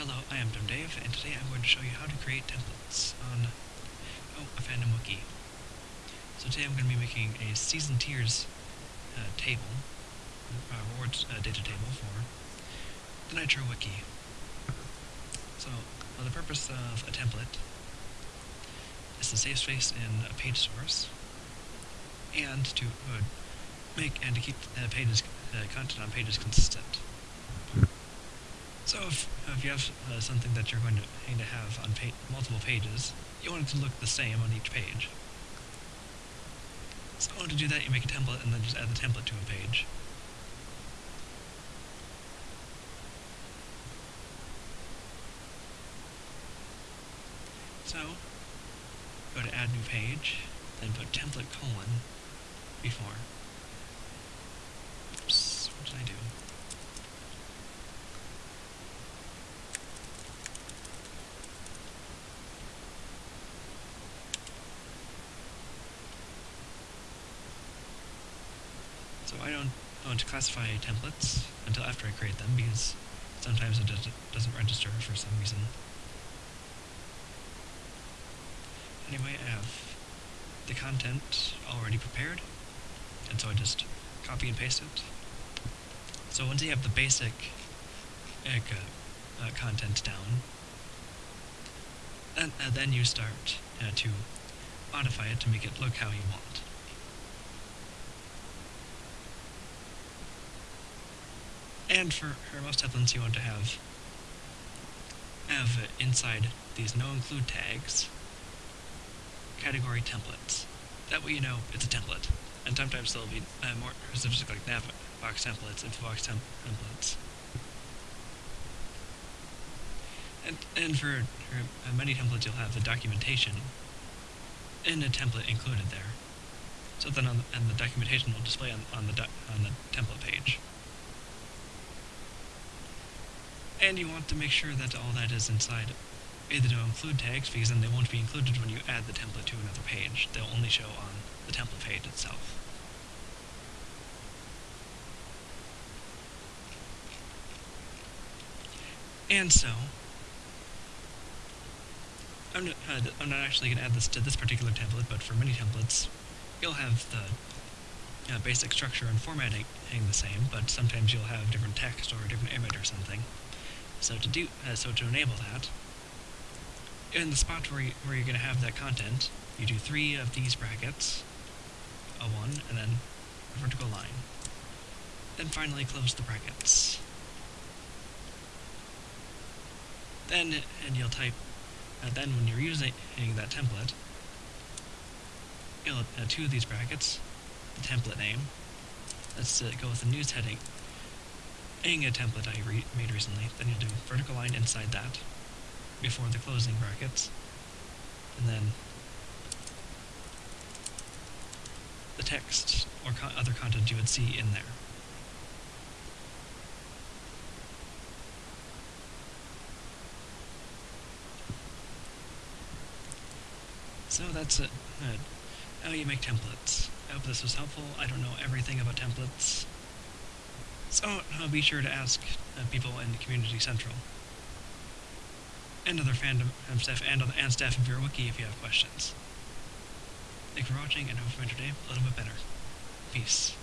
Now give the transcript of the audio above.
Hello, I am Dumb Dave, and today I'm going to show you how to create templates on oh, a fandom wiki. So today I'm going to be making a season tiers uh, table, uh, rewards uh, data table for the Nitro wiki. So well, the purpose of a template is to save space in a page source and to uh, make and to keep uh, pages uh, content on pages consistent. If you have uh, something that you're going to, going to have on pa multiple pages, you want it to look the same on each page. So to do that, you make a template and then just add the template to a page. So, go to add new page, then put template colon before. Oops, what did I do? So I don't want to classify templates until after I create them because sometimes it does, doesn't register for some reason. Anyway, I have the content already prepared, and so I just copy and paste it. So once you have the basic uh, uh, content down, and, uh, then you start uh, to modify it to make it look how you want. And for, for most templates you want to have have inside these no include tags category templates. That way you know it's a template. And sometimes they'll be uh, more specific like nav box templates, info box temp templates. And, and for, for uh, many templates you'll have the documentation in a template included there. So then on the, and the documentation will display on, on the on the template page. And you want to make sure that all that is inside either to include tags, because then they won't be included when you add the template to another page. They'll only show on the template page itself. And so, I'm not, uh, I'm not actually going to add this to this particular template, but for many templates, you'll have the uh, basic structure and formatting the same, but sometimes you'll have different text or a different image or something. So to do, uh, so to enable that, in the spot where, you, where you're going to have that content, you do three of these brackets, a one, and then a vertical line. Then finally close the brackets. Then, and you'll type, and then when you're using that template, you'll uh, two of these brackets, the template name. Let's uh, go with the news heading a template I re made recently. Then you'll do vertical line inside that before the closing brackets. And then the text or co other content you would see in there. So that's it. Uh, how you make templates. I hope this was helpful. I don't know everything about templates. So uh, be sure to ask uh, people in Community Central and other fandom um, staff and, other, and staff of your wiki if you have questions. Thanks for watching, and hope you enjoyed today a little bit better. Peace.